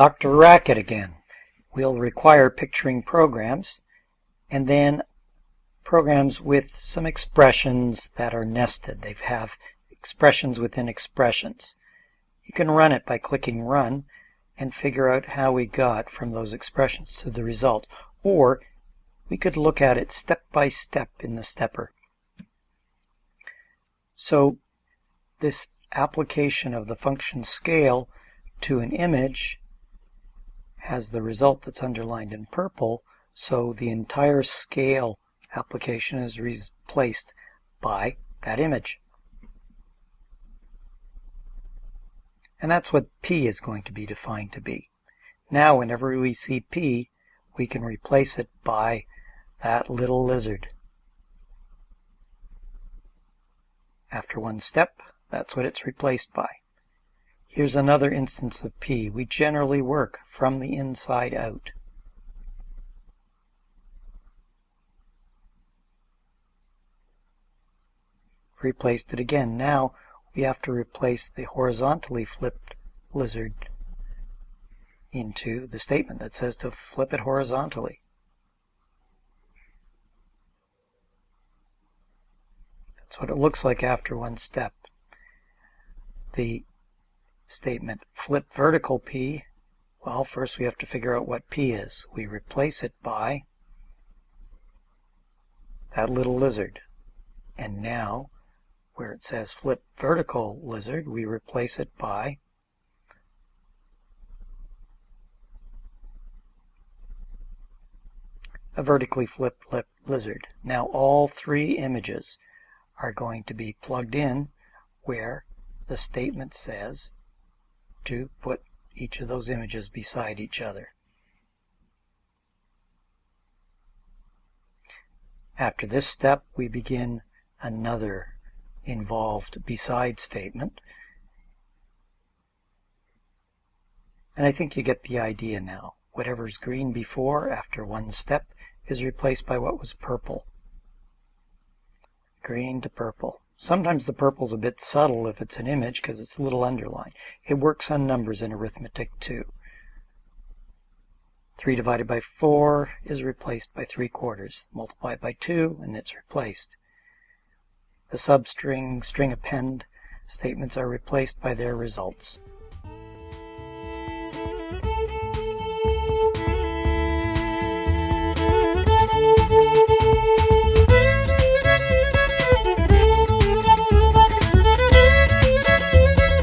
DrRacket again. We'll require picturing programs and then programs with some expressions that are nested. They have expressions within expressions. You can run it by clicking Run and figure out how we got from those expressions to the result. Or we could look at it step by step in the stepper. So this application of the function scale to an image has the result that's underlined in purple, so the entire scale application is replaced by that image. And that's what P is going to be defined to be. Now, whenever we see P, we can replace it by that little lizard. After one step, that's what it's replaced by. Here's another instance of P. We generally work from the inside out. Replaced it again. Now we have to replace the horizontally flipped lizard into the statement that says to flip it horizontally. That's what it looks like after one step. The statement flip vertical P, well, first we have to figure out what P is. We replace it by that little lizard. And now, where it says flip vertical lizard, we replace it by a vertically flipped lizard. Now all three images are going to be plugged in where the statement says to put each of those images beside each other. After this step, we begin another involved beside statement. And I think you get the idea now. Whatever's green before, after one step, is replaced by what was purple. Green to purple. Sometimes the purple's a bit subtle if it's an image because it's a little underlined. It works on numbers in arithmetic too. 3 divided by 4 is replaced by 3 quarters. Multiply by 2 and it's replaced. The substring, string append statements are replaced by their results.